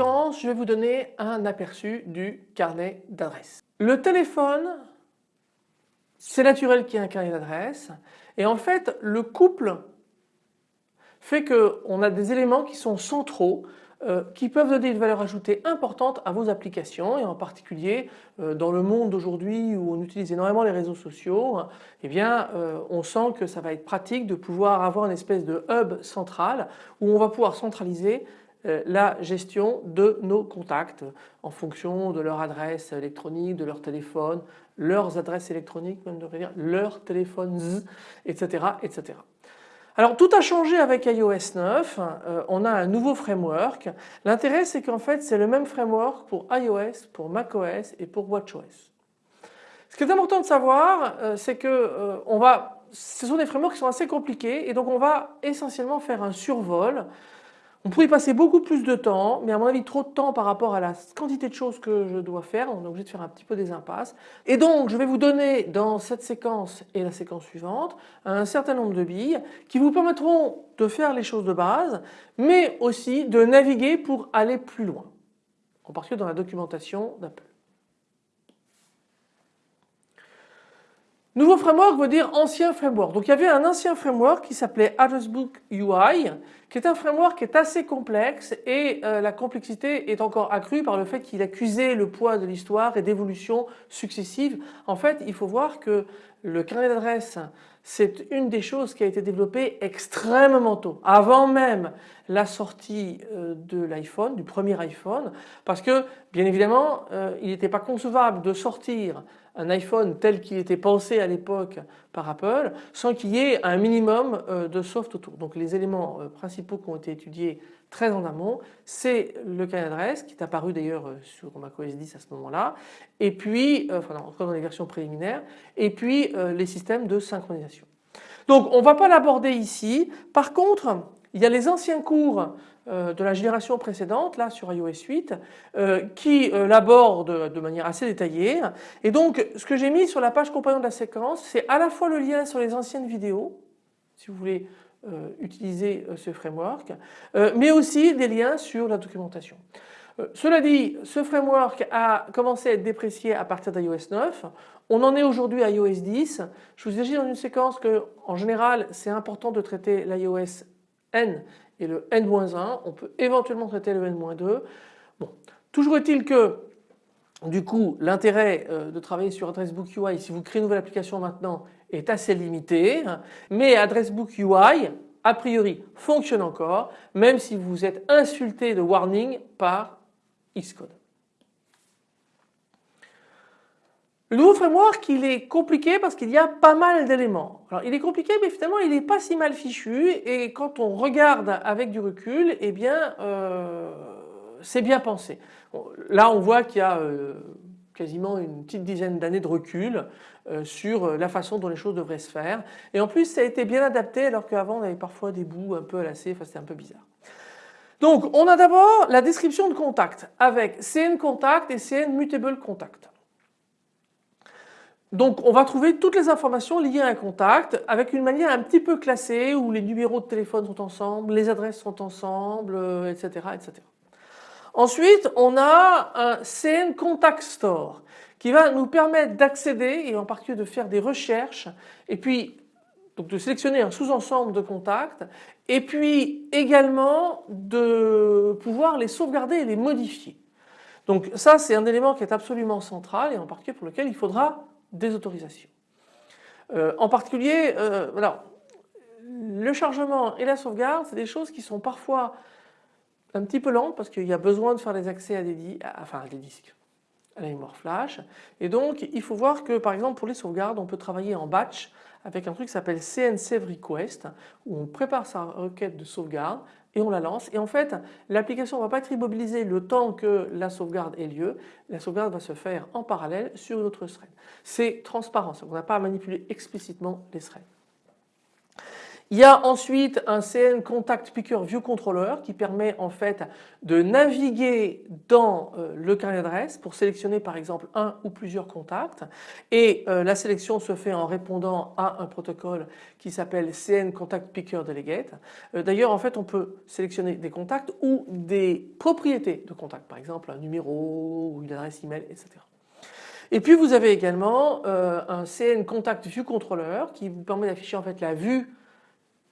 je vais vous donner un aperçu du carnet d'adresses. Le téléphone c'est naturel qu'il y ait un carnet d'adresses et en fait le couple fait qu'on a des éléments qui sont centraux euh, qui peuvent donner une valeur ajoutée importante à vos applications et en particulier euh, dans le monde d'aujourd'hui où on utilise énormément les réseaux sociaux, eh bien euh, on sent que ça va être pratique de pouvoir avoir une espèce de hub central où on va pouvoir centraliser la gestion de nos contacts en fonction de leur adresse électronique, de leur téléphone, leurs adresses électroniques, même de dire leurs téléphones, etc., etc. Alors tout a changé avec iOS 9, euh, on a un nouveau framework. L'intérêt c'est qu'en fait c'est le même framework pour iOS, pour macOS et pour watchOS. Ce qui est important de savoir euh, c'est que euh, ce sont des frameworks qui sont assez compliqués et donc on va essentiellement faire un survol on pourrait y passer beaucoup plus de temps, mais à mon avis trop de temps par rapport à la quantité de choses que je dois faire, on est obligé de faire un petit peu des impasses. Et donc je vais vous donner dans cette séquence et la séquence suivante un certain nombre de billes qui vous permettront de faire les choses de base, mais aussi de naviguer pour aller plus loin, en particulier dans la documentation d'Apple. Nouveau framework veut dire ancien framework. Donc il y avait un ancien framework qui s'appelait Addressbook UI, qui est un framework qui est assez complexe et euh, la complexité est encore accrue par le fait qu'il accusait le poids de l'histoire et d'évolutions successives. En fait, il faut voir que le carnet d'adresse, c'est une des choses qui a été développée extrêmement tôt, avant même la sortie euh, de l'iPhone, du premier iPhone, parce que bien évidemment, euh, il n'était pas concevable de sortir un iPhone tel qu'il était pensé à l'époque par Apple sans qu'il y ait un minimum euh, de soft autour. Donc les éléments principaux qui ont été étudiés très en amont, c'est le carnet d'adresse qui est apparu d'ailleurs sur macOS 10 à ce moment-là, et puis, enfin encore dans les versions préliminaires, et puis les systèmes de synchronisation. Donc on ne va pas l'aborder ici. Par contre, il y a les anciens cours euh, de la génération précédente, là sur iOS 8, euh, qui euh, l'abordent de manière assez détaillée. Et donc ce que j'ai mis sur la page compagnon de la séquence, c'est à la fois le lien sur les anciennes vidéos, si vous voulez utiliser ce framework, mais aussi des liens sur la documentation. Euh, cela dit, ce framework a commencé à être déprécié à partir d'iOS 9. On en est aujourd'hui à iOS 10. Je vous ai dit dans une séquence que, en général, c'est important de traiter l'iOS N et le N-1. On peut éventuellement traiter le N-2. Bon, toujours est-il que du coup, l'intérêt euh, de travailler sur Addressbook UI, si vous créez une nouvelle application maintenant, est assez limité. Mais Addressbook UI, a priori, fonctionne encore, même si vous êtes insulté de warning par Xcode. Le nouveau framework il est compliqué parce qu'il y a pas mal d'éléments. Alors il est compliqué mais finalement il n'est pas si mal fichu et quand on regarde avec du recul eh bien euh, c'est bien pensé. là on voit qu'il y a euh, quasiment une petite dizaine d'années de recul euh, sur la façon dont les choses devraient se faire et en plus ça a été bien adapté alors qu'avant on avait parfois des bouts un peu à lasser, enfin c'était un peu bizarre. Donc on a d'abord la description de contact avec CN contact et CN mutable contact. Donc on va trouver toutes les informations liées à un contact avec une manière un petit peu classée où les numéros de téléphone sont ensemble, les adresses sont ensemble, etc., euh, etc. Ensuite on a un CN Contact Store qui va nous permettre d'accéder et en particulier de faire des recherches et puis donc de sélectionner un sous-ensemble de contacts et puis également de pouvoir les sauvegarder et les modifier. Donc ça c'est un élément qui est absolument central et en particulier pour lequel il faudra des autorisations. Euh, en particulier, euh, le chargement et la sauvegarde c'est des choses qui sont parfois un petit peu lentes parce qu'il y a besoin de faire des accès à des, disques à la mémoire flash et donc il faut voir que par exemple pour les sauvegardes on peut travailler en batch avec un truc qui s'appelle CN Save Request où on prépare sa requête de sauvegarde et on la lance et en fait l'application ne va pas être immobilisée le temps que la sauvegarde ait lieu, la sauvegarde va se faire en parallèle sur une autre thread. C'est transparent, on n'a pas à manipuler explicitement les threads. Il y a ensuite un CN Contact Picker View Controller qui permet en fait de naviguer dans euh, le carnet d'adresse pour sélectionner par exemple un ou plusieurs contacts et euh, la sélection se fait en répondant à un protocole qui s'appelle CN Contact Picker Delegate. Euh, d'ailleurs en fait on peut sélectionner des contacts ou des propriétés de contacts par exemple un numéro ou une adresse email etc. Et puis vous avez également un CN Contact View Controller qui vous permet d'afficher en fait la vue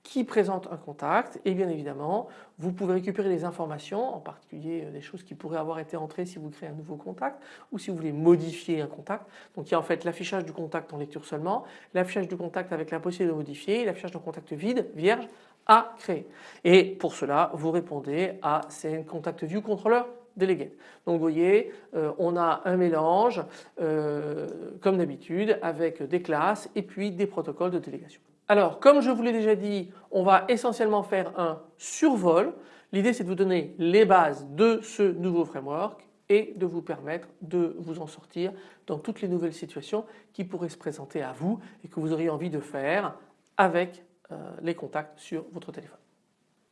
qui présente un contact et bien évidemment vous pouvez récupérer des informations en particulier euh, des choses qui pourraient avoir été entrées si vous créez un nouveau contact ou si vous voulez modifier un contact. Donc il y a en fait l'affichage du contact en lecture seulement, l'affichage du contact avec la possibilité de modifier, l'affichage d'un contact vide, vierge à créer. Et pour cela vous répondez à CN Contact View Controller Delegate. Donc vous voyez euh, on a un mélange euh, comme d'habitude avec des classes et puis des protocoles de délégation. Alors comme je vous l'ai déjà dit on va essentiellement faire un survol. L'idée c'est de vous donner les bases de ce nouveau framework et de vous permettre de vous en sortir dans toutes les nouvelles situations qui pourraient se présenter à vous et que vous auriez envie de faire avec euh, les contacts sur votre téléphone.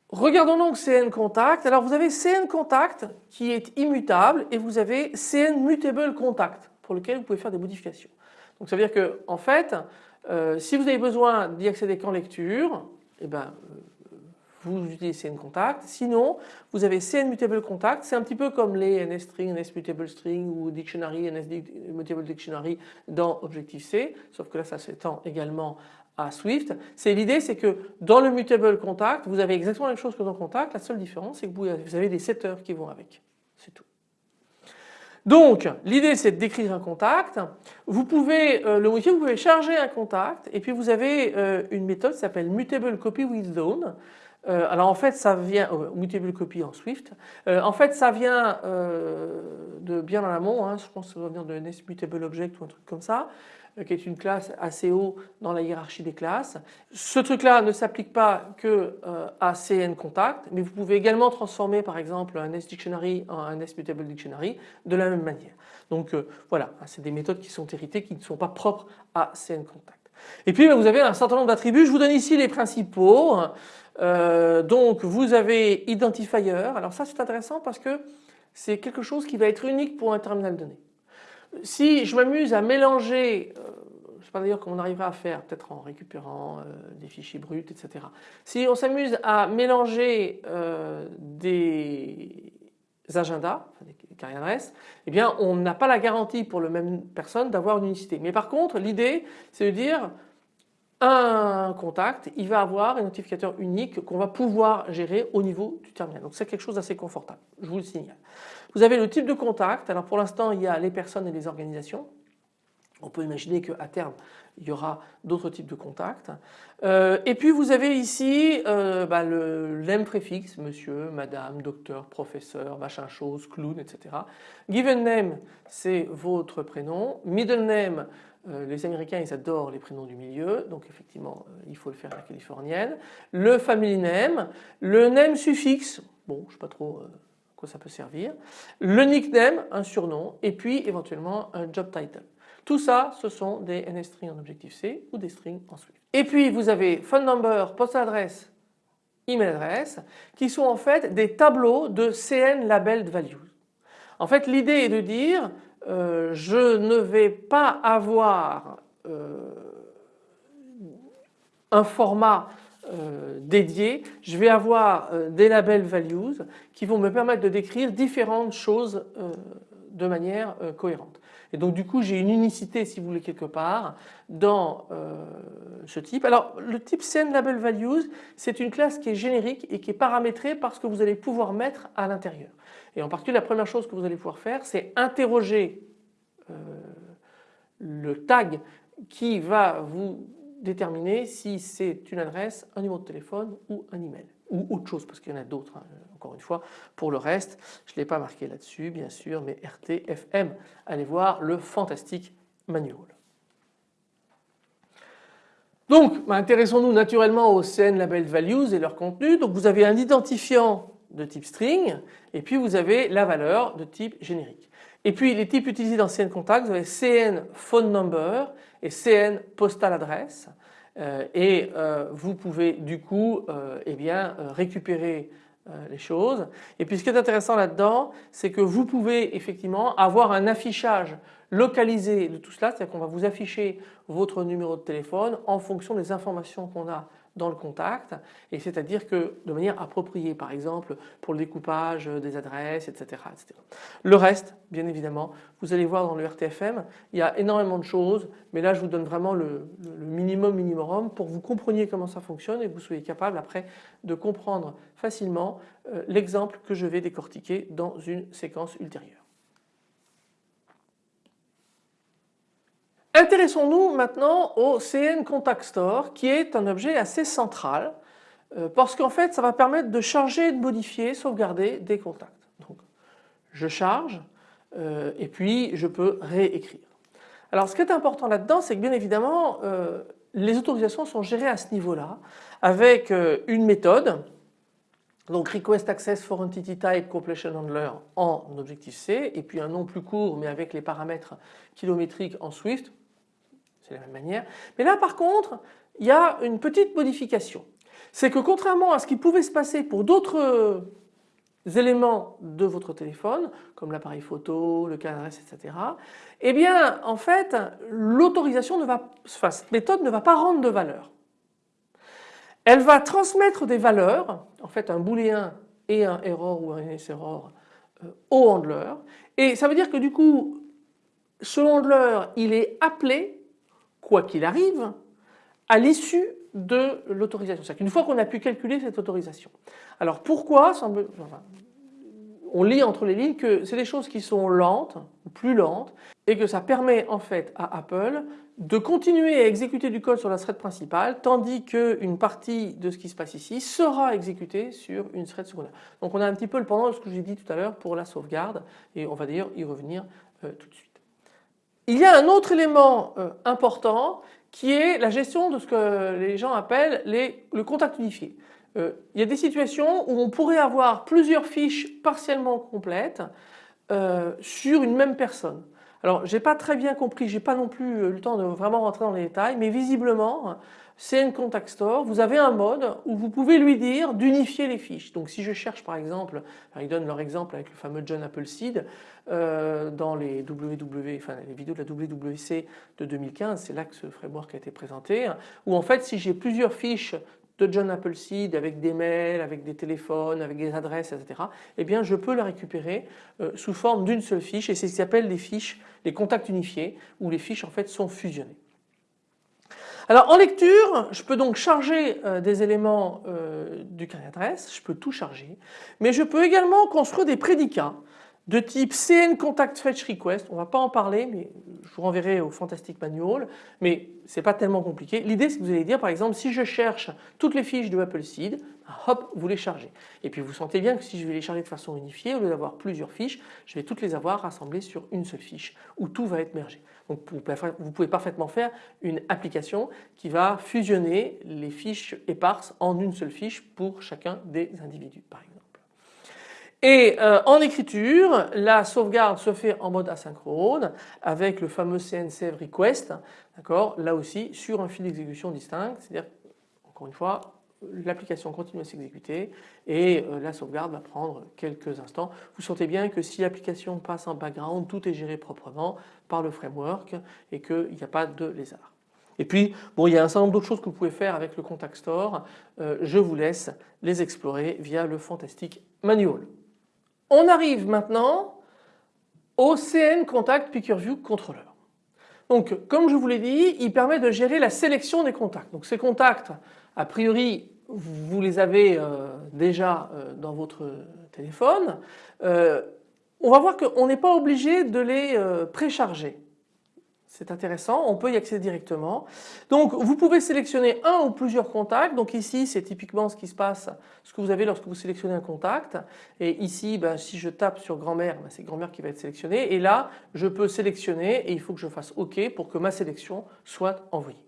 Regardons donc CN Contact. Alors vous avez CN Contact qui est immutable et vous avez CN Mutable Contact pour lequel vous pouvez faire des modifications. Donc ça veut dire que en fait euh, si vous avez besoin d'y accéder qu'en lecture, eh ben, euh, vous utilisez CN Contact. Sinon, vous avez CN Mutable Contact. C'est un petit peu comme les NSString, NSMutable String ou Dictionary, NSMutable Dictionary dans Objective-C, sauf que là ça s'étend également à Swift. C'est l'idée, c'est que dans le Mutable Contact, vous avez exactement la même chose que dans Contact. La seule différence, c'est que vous avez des setters qui vont avec. Donc l'idée c'est de décrire un contact. Vous pouvez euh, le modifier, vous pouvez charger un contact et puis vous avez euh, une méthode qui s'appelle mutable copy with zone. Euh, alors en fait ça vient mutable copy en Swift. en fait ça vient de bien en amont. Hein, je pense que ça doit venir de NSMutable object ou un truc comme ça. Euh, qui est une classe assez haut dans la hiérarchie des classes. Ce truc-là ne s'applique pas que euh, à CN Contact, mais vous pouvez également transformer par exemple un S-Dictionary en un S-Mutable Dictionary de la même manière. Donc euh, voilà, c'est des méthodes qui sont héritées, qui ne sont pas propres à CN Contact. Et puis vous avez un certain nombre d'attributs, je vous donne ici les principaux. donc vous avez Identifier, alors ça c'est intéressant parce que c'est quelque chose qui va être unique pour un terminal donné si je m'amuse à mélanger, euh, je ne sais pas d'ailleurs comment on arrivera à faire, peut-être en récupérant euh, des fichiers bruts, etc. Si on s'amuse à mélanger euh, des agendas, des carrières eh bien on n'a pas la garantie pour la même personne d'avoir une unicité. Mais par contre l'idée c'est de dire un contact, il va avoir un notificateur unique qu'on va pouvoir gérer au niveau du terminal. Donc c'est quelque chose d'assez confortable, je vous le signale. Vous avez le type de contact. Alors pour l'instant, il y a les personnes et les organisations. On peut imaginer qu'à terme, il y aura d'autres types de contacts. Euh, et puis vous avez ici euh, bah, le name préfixe, monsieur, madame, docteur, professeur, machin chose, clown, etc. Given name, c'est votre prénom. Middle name, les Américains ils adorent les prénoms du milieu, donc effectivement il faut le faire à la californienne. Le family name, le name suffixe, bon je ne sais pas trop quoi ça peut servir, le nickname, un surnom, et puis éventuellement un job title. Tout ça, ce sont des NS-strings en Objective-C ou des strings en Swift. Et puis vous avez phone number, post adresse, email adresse, qui sont en fait des tableaux de CN labeled values. En fait, l'idée est de dire, euh, je ne vais pas avoir euh, un format euh, dédié, je vais avoir des labels values qui vont me permettre de décrire différentes choses de manière cohérente. Et donc du coup j'ai une unicité si vous voulez quelque part dans ce type. Alors le type CN Label Values c'est une classe qui est générique et qui est paramétrée parce que vous allez pouvoir mettre à l'intérieur. Et en particulier la première chose que vous allez pouvoir faire c'est interroger le tag qui va vous déterminer si c'est une adresse, un numéro de téléphone ou un email. Ou autre chose parce qu'il y en a d'autres hein, encore une fois. Pour le reste je ne l'ai pas marqué là-dessus bien sûr mais RTFM allez voir le fantastique manual. Donc bah, intéressons-nous naturellement aux CN Label Values et leur contenu donc vous avez un identifiant de type string et puis vous avez la valeur de type générique. Et puis les types utilisés dans CN Contact, vous avez CN Phone Number et CN Postal Address. et vous pouvez du coup eh bien, récupérer les choses. Et puis ce qui est intéressant là-dedans, c'est que vous pouvez effectivement avoir un affichage localisé de tout cela, c'est-à-dire qu'on va vous afficher votre numéro de téléphone en fonction des informations qu'on a dans le contact et c'est-à-dire que de manière appropriée par exemple pour le découpage des adresses etc., etc. Le reste bien évidemment vous allez voir dans le RTFM il y a énormément de choses mais là je vous donne vraiment le, minimum minimum pour que vous compreniez comment ça fonctionne et que vous soyez capable après de comprendre facilement euh, l'exemple que je vais décortiquer dans une séquence ultérieure. Intéressons-nous maintenant au CN Contact Store qui est un objet assez central euh, parce qu'en fait ça va permettre de charger, de modifier, sauvegarder des contacts. Donc je charge euh, et puis je peux réécrire. Alors ce qui est important là-dedans c'est que bien évidemment euh, les autorisations sont gérées à ce niveau-là avec une méthode donc Request Access for Entity Type Completion Handler en Objective-C et puis un nom plus court mais avec les paramètres kilométriques en Swift c'est la même manière. Mais là par contre, il y a une petite modification. C'est que contrairement à ce qui pouvait se passer pour d'autres éléments de votre téléphone, comme l'appareil photo, le cadre, etc. Eh bien en fait l'autorisation ne va, cette méthode ne va pas rendre de valeur. Elle va transmettre des valeurs, en fait un booléen et un error ou un error euh, au handler et ça veut dire que du coup ce handler il est appelé quoi qu'il arrive, à l'issue de l'autorisation. C'est-à-dire qu'une fois qu'on a pu calculer cette autorisation. Alors pourquoi on lit entre les lignes que c'est des choses qui sont lentes, plus lentes, et que ça permet en fait à Apple de continuer à exécuter du code sur la thread principale tandis qu'une partie de ce qui se passe ici sera exécutée sur une thread secondaire. Donc on a un petit peu le pendant de ce que j'ai dit tout à l'heure pour la sauvegarde et on va d'ailleurs y revenir euh, tout de suite. Il y a un autre élément euh, important qui est la gestion de ce que les gens appellent le contact unifié. Euh, il y a des situations où on pourrait avoir plusieurs fiches partiellement complètes euh, sur une même personne. Alors j'ai pas très bien compris, j'ai pas non plus eu le temps de vraiment rentrer dans les détails, mais visiblement un contact store, vous avez un mode où vous pouvez lui dire d'unifier les fiches. Donc si je cherche par exemple, ils donnent leur exemple avec le fameux John Appleseed euh, dans les WW, enfin les vidéos de la WWC de 2015, c'est là que ce framework a été présenté, où en fait si j'ai plusieurs fiches de John Appleseed avec des mails, avec des téléphones, avec des adresses, etc. Eh bien je peux la récupérer euh, sous forme d'une seule fiche et c'est ce qui s'appelle les fiches, les contacts unifiés où les fiches en fait sont fusionnées. Alors en lecture, je peux donc charger euh, des éléments euh, du carnet d'adresse, je peux tout charger, mais je peux également construire des prédicats de type CN Contact Fetch Request, on ne va pas en parler mais je vous renverrai au Fantastic Manual mais c'est pas tellement compliqué. L'idée c'est que vous allez dire par exemple si je cherche toutes les fiches de Appleseed, hop vous les chargez. Et puis vous sentez bien que si je vais les charger de façon unifiée au lieu d'avoir plusieurs fiches, je vais toutes les avoir rassemblées sur une seule fiche où tout va être mergé. Donc vous pouvez parfaitement faire une application qui va fusionner les fiches éparses en une seule fiche pour chacun des individus par exemple. Et euh, en écriture, la sauvegarde se fait en mode asynchrone avec le fameux CNCF request, d'accord, là aussi sur un fil d'exécution distinct, c'est-à-dire encore une fois l'application continue à s'exécuter et euh, la sauvegarde va prendre quelques instants. Vous sentez bien que si l'application passe en background, tout est géré proprement par le framework et qu'il n'y a pas de lézard. Et puis, bon, il y a un certain nombre d'autres choses que vous pouvez faire avec le Contact Store. Euh, je vous laisse les explorer via le Fantastic Manual. On arrive maintenant au CN Contact View Controller. Donc comme je vous l'ai dit, il permet de gérer la sélection des contacts. Donc ces contacts, a priori, vous les avez euh, déjà euh, dans votre téléphone. Euh, on va voir qu'on n'est pas obligé de les précharger. C'est intéressant, on peut y accéder directement. Donc vous pouvez sélectionner un ou plusieurs contacts. Donc ici c'est typiquement ce qui se passe, ce que vous avez lorsque vous sélectionnez un contact. Et ici ben, si je tape sur grand-mère, ben, c'est grand-mère qui va être sélectionnée. Et là je peux sélectionner et il faut que je fasse OK pour que ma sélection soit envoyée.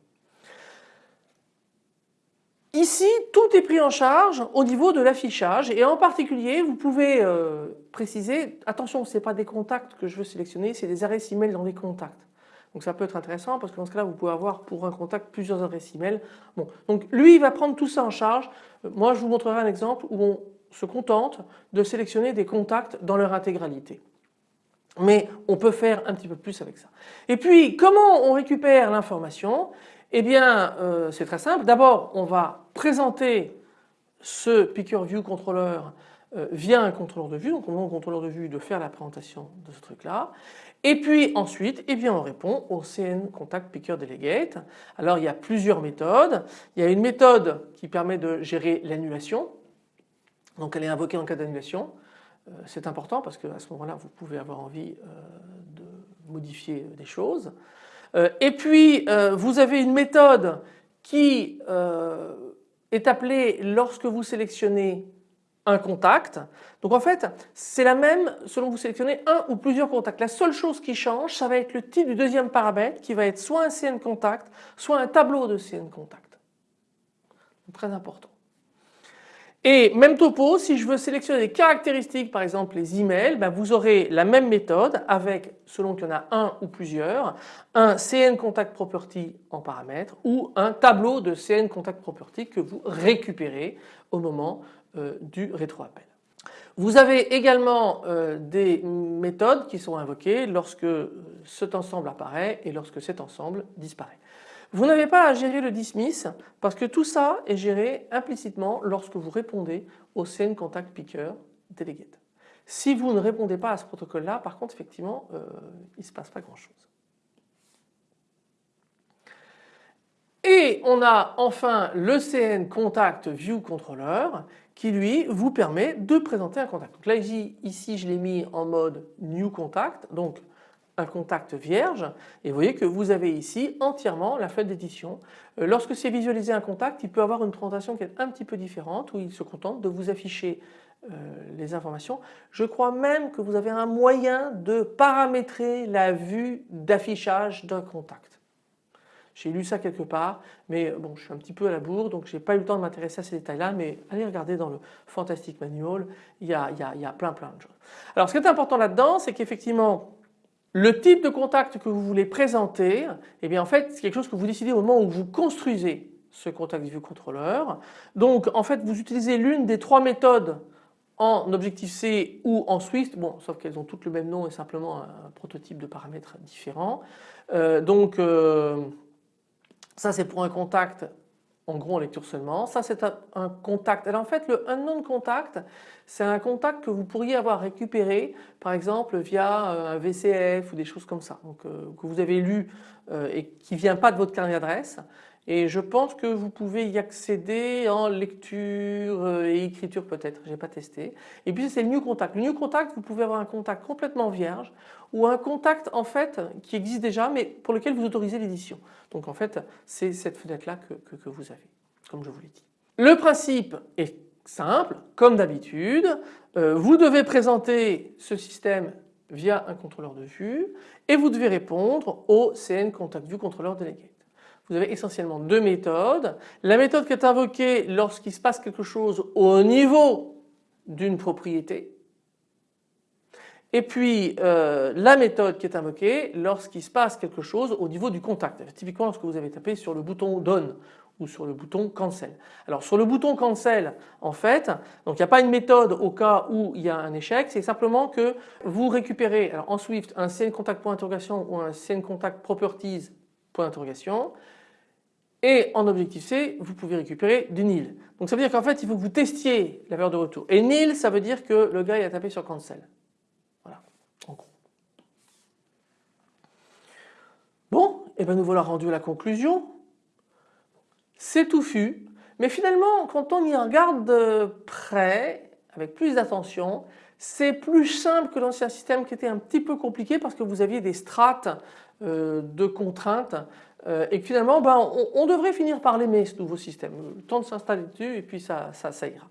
Ici, tout est pris en charge au niveau de l'affichage et en particulier, vous pouvez euh, préciser, attention, ce n'est pas des contacts que je veux sélectionner, c'est des adresses email dans les contacts. Donc ça peut être intéressant parce que dans ce cas-là vous pouvez avoir pour un contact plusieurs adresses email. Bon, donc lui il va prendre tout ça en charge. Euh, moi je vous montrerai un exemple où on se contente de sélectionner des contacts dans leur intégralité. Mais on peut faire un petit peu plus avec ça. Et puis comment on récupère l'information? Eh bien euh, c'est très simple. D'abord on va présenter ce Picker View Controller euh, via un contrôleur de vue, donc on demande au contrôleur de vue de faire la présentation de ce truc là. Et puis ensuite, eh bien, on répond au CN Contact Picker Delegate. Alors il y a plusieurs méthodes. Il y a une méthode qui permet de gérer l'annulation. Donc elle est invoquée en cas d'annulation. Euh, c'est important parce qu'à ce moment-là, vous pouvez avoir envie euh, de modifier des choses. Et puis vous avez une méthode qui est appelée lorsque vous sélectionnez un contact. Donc en fait c'est la même selon que vous sélectionnez un ou plusieurs contacts. La seule chose qui change ça va être le type du deuxième paramètre qui va être soit un CN contact soit un tableau de CN contact. Très important. Et même topo, si je veux sélectionner des caractéristiques, par exemple les emails, ben vous aurez la même méthode avec, selon qu'il y en a un ou plusieurs, un CN Contact Property en paramètre ou un tableau de CN Contact Property que vous récupérez au moment du rétroappel. Vous avez également euh, des méthodes qui sont invoquées lorsque cet ensemble apparaît et lorsque cet ensemble disparaît. Vous n'avez pas à gérer le dismiss parce que tout ça est géré implicitement lorsque vous répondez au CN Contact Picker Delegate. Si vous ne répondez pas à ce protocole là, par contre effectivement euh, il ne se passe pas grand chose. Et on a enfin le CN Contact View Controller qui lui vous permet de présenter un contact. Donc là ici, je l'ai mis en mode New Contact donc un contact vierge et vous voyez que vous avez ici entièrement la feuille d'édition. Euh, lorsque c'est visualisé un contact il peut avoir une présentation qui est un petit peu différente où il se contente de vous afficher euh, les informations. Je crois même que vous avez un moyen de paramétrer la vue d'affichage d'un contact. J'ai lu ça quelque part mais bon je suis un petit peu à la bourre donc j'ai pas eu le temps de m'intéresser à ces détails là mais allez regarder dans le Fantastic Manual il y a, y a, y a plein plein de choses. Alors ce qui est important là-dedans c'est qu'effectivement le type de contact que vous voulez présenter, eh bien en fait c'est quelque chose que vous décidez au moment où vous construisez ce contact view controller. Donc en fait vous utilisez l'une des trois méthodes en Objective-C ou en Swift, bon sauf qu'elles ont toutes le même nom et simplement un prototype de paramètres différents. Euh, donc euh, ça c'est pour un contact en gros en lecture seulement. Ça c'est un, contact. Alors en fait le unknown contact c'est un contact que vous pourriez avoir récupéré par exemple via euh, un VCF ou des choses comme ça donc, euh, que vous avez lu et qui ne vient pas de votre carnet d'adresse et je pense que vous pouvez y accéder en lecture et écriture peut-être, je n'ai pas testé. Et puis c'est le New Contact. Le New Contact, vous pouvez avoir un contact complètement vierge ou un contact en fait qui existe déjà mais pour lequel vous autorisez l'édition. Donc en fait c'est cette fenêtre là que, que, vous avez comme je vous l'ai dit. Le principe est simple comme d'habitude. Euh, vous devez présenter ce système via un contrôleur de vue et vous devez répondre au CN Contact View Controller Delegate vous avez essentiellement deux méthodes. La méthode qui est invoquée lorsqu'il se passe quelque chose au niveau d'une propriété et puis euh, la méthode qui est invoquée lorsqu'il se passe quelque chose au niveau du contact. Typiquement lorsque vous avez tapé sur le bouton Done ou sur le bouton Cancel. Alors sur le bouton Cancel en fait, il n'y a pas une méthode au cas où il y a un échec, c'est simplement que vous récupérez alors en Swift un CN contact ou un CN contact properties et en objectif C, vous pouvez récupérer du nil. Donc ça veut dire qu'en fait, il faut que vous testiez la valeur de retour. Et nil, ça veut dire que le gars a tapé sur cancel. Voilà, en gros. Bon, et eh bien nous voilà rendus à la conclusion. C'est touffu, mais finalement, quand on y regarde de près, avec plus d'attention, c'est plus simple que l'ancien système qui était un petit peu compliqué parce que vous aviez des strates euh, de contraintes euh, et finalement ben, on, devrait finir par l'aimer ce nouveau système. Le temps de s'installer dessus et puis ça, ça, ira.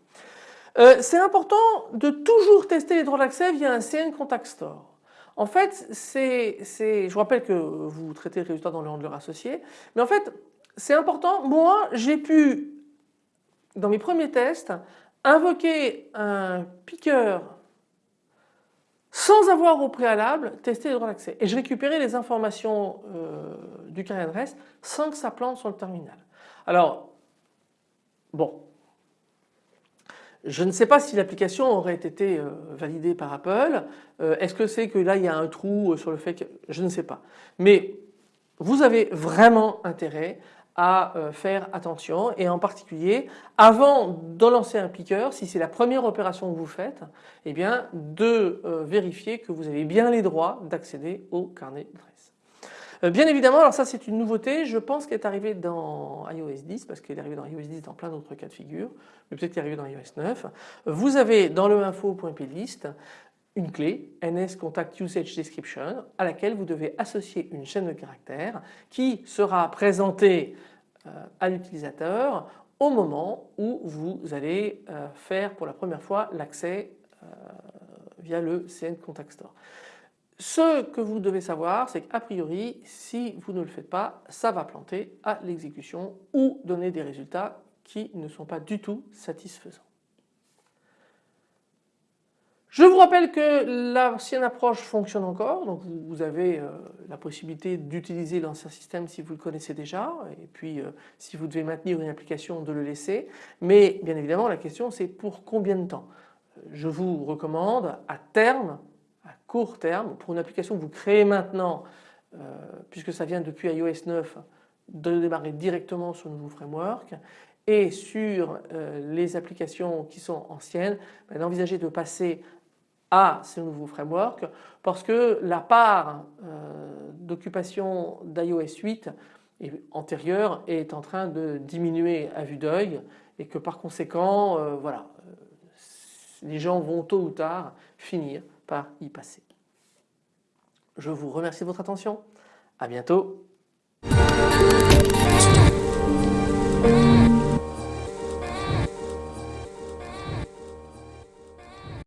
Euh, c'est important de toujours tester les droits d'accès via un CN Contact Store. En fait, c'est, je vous rappelle que vous traitez le résultat dans le handler associé, mais en fait c'est important. Moi j'ai pu dans mes premiers tests invoquer un piqueur sans avoir au préalable testé les droits d'accès. Et je récupérais les informations euh, du carnet d'adresse sans que ça plante sur le terminal. Alors, bon, je ne sais pas si l'application aurait été euh, validée par Apple. Euh, est-ce que c'est que là il y a un trou sur le fait que... Je ne sais pas. Mais vous avez vraiment intérêt à euh, faire attention et en particulier avant de lancer un piqueur, si c'est la première opération que vous faites, eh bien de euh, vérifier que vous avez bien les droits d'accéder au carnet d'adresse. Euh, bien évidemment, alors ça c'est une nouveauté, je pense qu'elle est arrivée dans iOS 10 parce qu'elle est arrivée dans iOS 10 dans plein d'autres cas de figure, mais peut-être qu'elle est arrivée dans iOS 9. Vous avez dans le info.plist une clé NS Contact Usage Description à laquelle vous devez associer une chaîne de caractères qui sera présentée euh, à l'utilisateur au moment où vous allez euh, faire pour la première fois l'accès euh, via le CN Contact Store. Ce que vous devez savoir, c'est qu'a priori, si vous ne le faites pas, ça va planter à l'exécution ou donner des résultats qui ne sont pas du tout satisfaisants. Je vous rappelle que l'ancienne approche fonctionne encore, donc vous avez euh, la possibilité d'utiliser l'ancien système si vous le connaissez déjà, et puis euh, si vous devez maintenir une application de le laisser, mais bien évidemment la question c'est pour combien de temps? Je vous recommande à terme, à court terme, pour une application que vous créez maintenant, euh, puisque ça vient depuis iOS 9, de démarrer directement sur le nouveau framework et sur les applications qui sont anciennes, ben, d'envisager de passer à ces nouveaux frameworks parce que la part euh, d'occupation d'iOS 8 antérieure est en train de diminuer à vue d'œil et que par conséquent euh, voilà, euh, les gens vont tôt ou tard finir par y passer. Je vous remercie de votre attention. À bientôt.